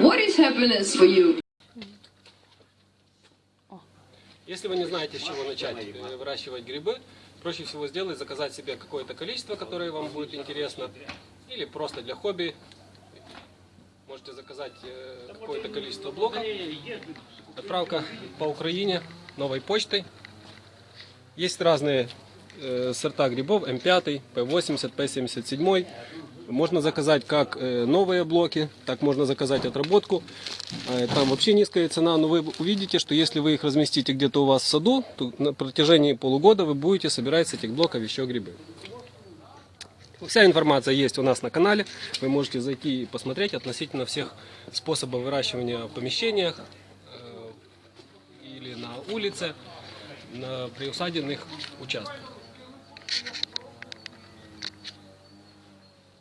What is happiness for you? Если вы не знаете, с чего начать выращивать грибы, проще всего сделать, заказать себе какое-то количество, которое вам будет интересно, или просто для хобби. Можете заказать э, какое-то количество блоков. Отправка по Украине новой почтой. Есть разные сорта грибов, М5, П80, П77. Можно заказать как э, новые блоки, так можно заказать отработку. Э, Там вообще низкая цена, но вы увидите, что если вы их разместите где-то у вас в саду, то на протяжении полугода вы будете собирать с этих блоков еще грибы. Вся информация есть у нас на канале. Вы можете зайти и посмотреть относительно всех способов выращивания в помещениях э, или на улице, на приусадебных участках.